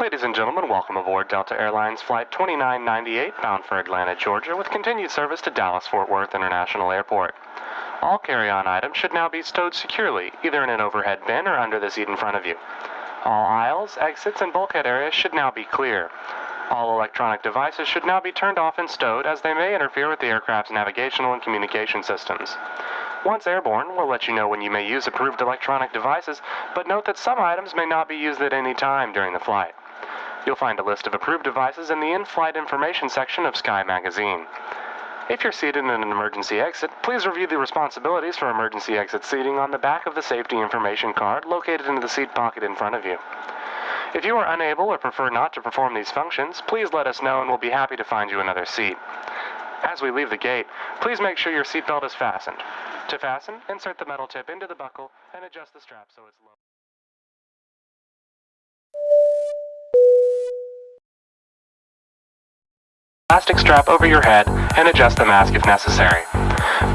Ladies and gentlemen, welcome aboard Delta Airlines Flight 2998 bound for Atlanta, Georgia, with continued service to Dallas Fort Worth International Airport. All carry on items should now be stowed securely, either in an overhead bin or under the seat in front of you. All aisles, exits, and bulkhead areas should now be clear. All electronic devices should now be turned off and stowed as they may interfere with the aircraft's navigational and communication systems. Once airborne, we'll let you know when you may use approved electronic devices, but note that some items may not be used at any time during the flight. You'll find a list of approved devices in the in-flight information section of Sky Magazine. If you're seated in an emergency exit, please review the responsibilities for emergency exit seating on the back of the safety information card located in the seat pocket in front of you. If you are unable or prefer not to perform these functions, please let us know and we'll be happy to find you another seat. As we leave the gate, please make sure your seatbelt is fastened. To fasten, insert the metal tip into the buckle and adjust the strap so it's low. Plastic strap over your head and adjust the mask if necessary.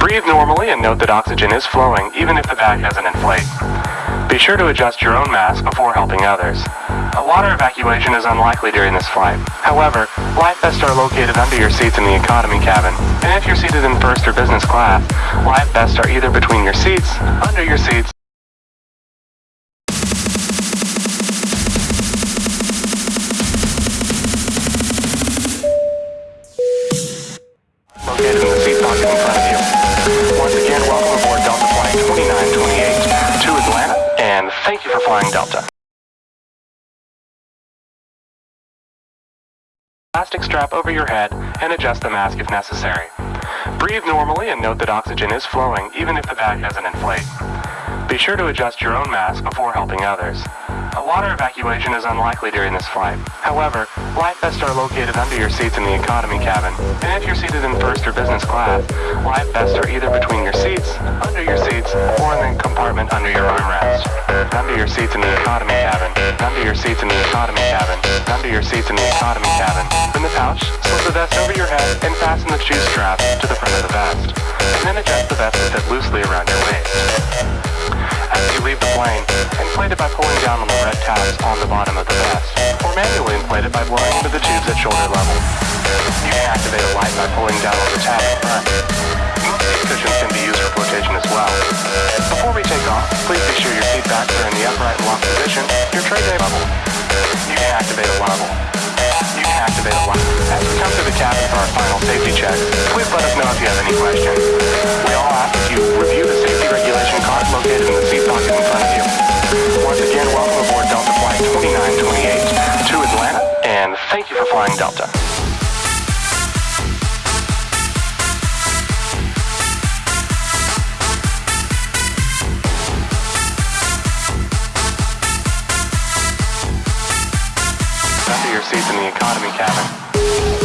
Breathe normally and note that oxygen is flowing even if the bag doesn't inflate. Be sure to adjust your own mask before helping others. A water evacuation is unlikely during this flight. However, life vests are located under your seats in the economy cabin, and if you're seated in first or business class, life vests are either between your seats, under your seats, and thank you for flying Delta. Plastic strap over your head and adjust the mask if necessary. Breathe normally and note that oxygen is flowing even if the bag doesn't inflate. Be sure to adjust your own mask before helping others. A water evacuation is unlikely during this flight. However, life vests are located under your seats in the economy cabin, and if you're seated in first or business class, life vests are either between your seats, under your seats, or in the compartment under your armrest. Under your seats in the economy cabin, under your seats in the economy cabin, under your seats in the economy cabin. In the pouch, slip the vest over your head and fasten the shoe strap to the front of the vest. And then adjust the vest to fit loosely around your waist. You leave the plane, inflate it by pulling down on the red tabs on the bottom of the vest, or manually inflate it by blowing into the tubes at shoulder level. You can activate a light by pulling down on the tab in front. Most seat cushions can be used for flotation as well. Before we take off, please be sure your seat backs are in the upright and locked position, your tray table. You can activate a level. You activate a level. As we come to the cabin for our final safety check, please let us know if you have any questions. We all ask that you review the safety regulation card located in the seat pocket in front of you. Once again, welcome aboard Delta Flight 2928 to Atlanta, and thank you for flying Delta. Seats in the economy cabin.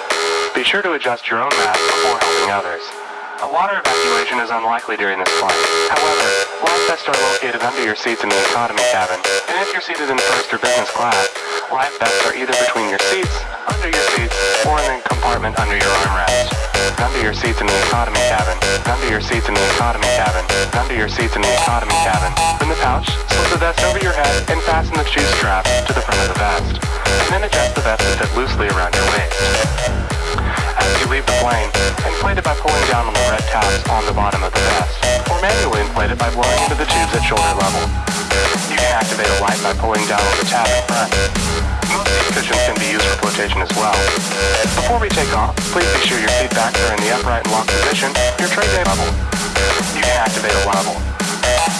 Be sure to adjust your own mask before helping others. A water evacuation is unlikely during this flight. However, life vests are located under your seats in the economy cabin, and if you're seated in first or business class, life vests are either between your seats, under your seats, or in the compartment under your armrest. Under your seats in the economy cabin, under your seats in the economy cabin, under your seats in the economy cabin. In the pouch, slip the vest over your head and fasten the shoe strap to the front of the vest. And then adjust the vest to fit loosely around your waist. You leave the plane, inflate it by pulling down on the red tabs on the bottom of the vest, or manually inflate it by blowing into the tubes at shoulder level. You can activate a light by pulling down on the tab in front. Most seat cushions can be used for flotation as well. Before we take off, please be sure your seat backs are in the upright and locked position, your tray level. You can activate a level.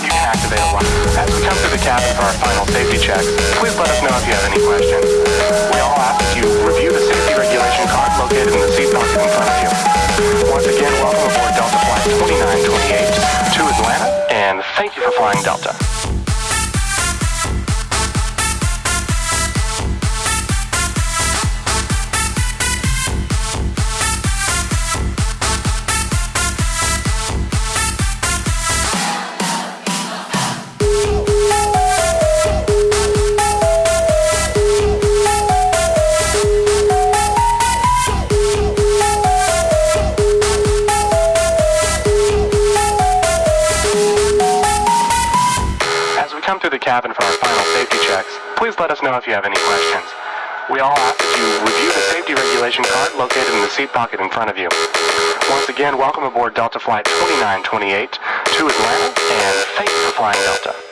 You can activate a light. As we come through the cabin for our final safety checks, please let us know if you have any questions. Once again, welcome aboard Delta Flight 2928 to Atlanta, and thank you for flying Delta. Cabin for our final safety checks, please let us know if you have any questions. We all ask that you review the safety regulation card located in the seat pocket in front of you. Once again, welcome aboard Delta Flight 2928 to Atlanta, and thank you for flying Delta.